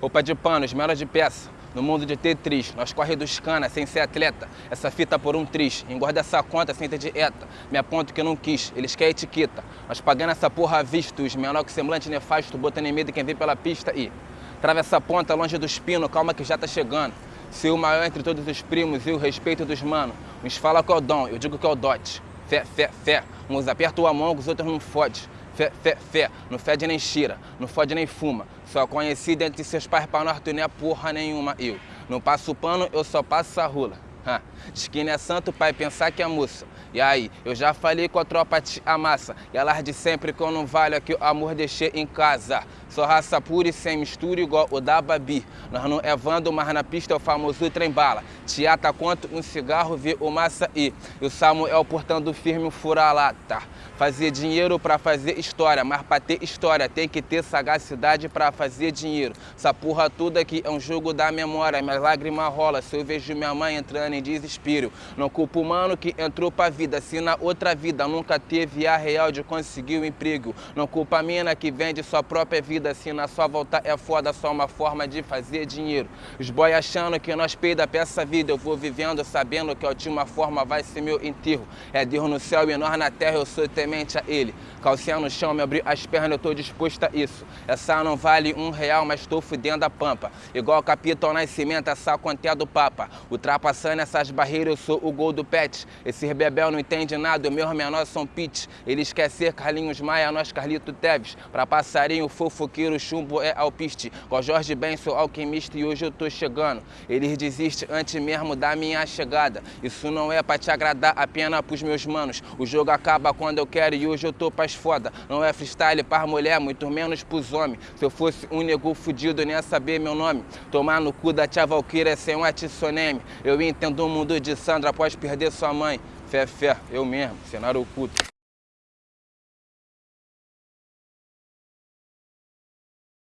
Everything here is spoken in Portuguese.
Roupa de pano, esmera de peça. No mundo de Tetris, nós corre dos cana sem ser atleta. Essa fita por um tris, engorda essa conta sem ter dieta. Me aponto que não quis, eles querem etiqueta. Nós pagando essa porra à vista, os menor que semblante nefasto, botando em medo quem vem pela pista e... Trava essa ponta longe dos pinos, calma que já tá chegando. Se o maior entre todos os primos e o respeito dos mano. Uns fala que é o dom, eu digo que é o dote. Fé, fé, fé. Uns apertam o amão, os outros não fode. Fé, fé, fé. Não fede nem cheira, não fode nem fuma. Só conhecido entre seus pais pra norte não é porra nenhuma. Eu não passo pano, eu só passo a rula. Que não é santo, pai, pensar que é moça. E aí, eu já falei com a tropa te amassa. E elas de sempre que eu não valho aqui o amor deixei em casa. Sou raça pura e sem mistura igual o da Babi. Nós não é vando, mas na pista é o famoso trem bala. Teata quanto um cigarro, vê o massa e, e o Samuel portando firme um fura-lata. Fazer dinheiro pra fazer história, mas pra ter história tem que ter sagacidade pra fazer dinheiro. Essa porra toda aqui é um jogo da memória, minhas lágrimas rola se eu vejo minha mãe entrando em desespero. Não culpo o mano que entrou pra vida, se na outra vida nunca teve a real de conseguir o um emprego. Não culpa a mina que vende sua própria vida, se na sua volta é foda, só uma forma de fazer dinheiro. Os boy achando que nós peida pra essa vida, eu vou vivendo sabendo que a última forma vai ser meu enterro. É Deus no céu e nós na terra, eu sou temente a ele. Calcinha no chão, me abrir as pernas, eu tô disposta a isso. Essa não vale um real, mas tô fudendo a pampa. Igual Capitão Nascimento, essa conta é do Papa. Ultrapassando essas barreiras, eu sou o gol do pet. Esse rebebel não entende nada, o meus menores são pitch. Eles querem ser Carlinhos Maia, nós Carlito Teves. Pra passarinho, fofoqueiro, chumbo é alpiste. Com Jorge Ben, sou alquimista e hoje eu tô chegando. Eles desistem antes mesmo da minha chegada. Isso não é pra te agradar, apenas pros meus manos. O jogo acaba quando eu quero e hoje eu tô pras foda. Não é freestyle para mulher, muito menos pros homens. Se eu fosse um nego fudido, nem ia saber meu nome. Tomar no cu da tia Valkyria sem um atiçoneme. Eu entendo o mundo de Sandra após perder sua mãe. Fé, fé, eu mesmo, cenário oculto.